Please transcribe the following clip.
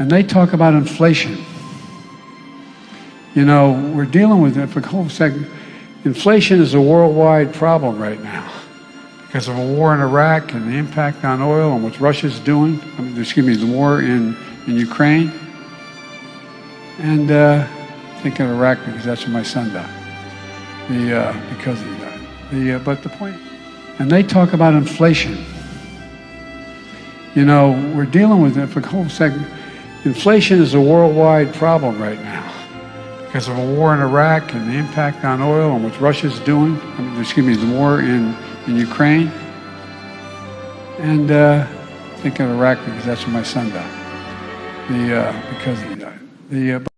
and they talk about inflation. You know, we're dealing with it for a whole second. Inflation is a worldwide problem right now because of a war in Iraq and the impact on oil and what Russia's doing. I mean, excuse me, the war in, in Ukraine. And uh, thinking of Iraq because that's where my son died. The, uh, because he died. The, uh, but the point, and they talk about inflation. You know, we're dealing with it for a whole second. Inflation is a worldwide problem right now because of a war in Iraq and the impact on oil and what Russia's doing. I mean, excuse me, the war in, in Ukraine. And uh, thinking of Iraq because that's where my son died. The, uh, because he died. The, uh,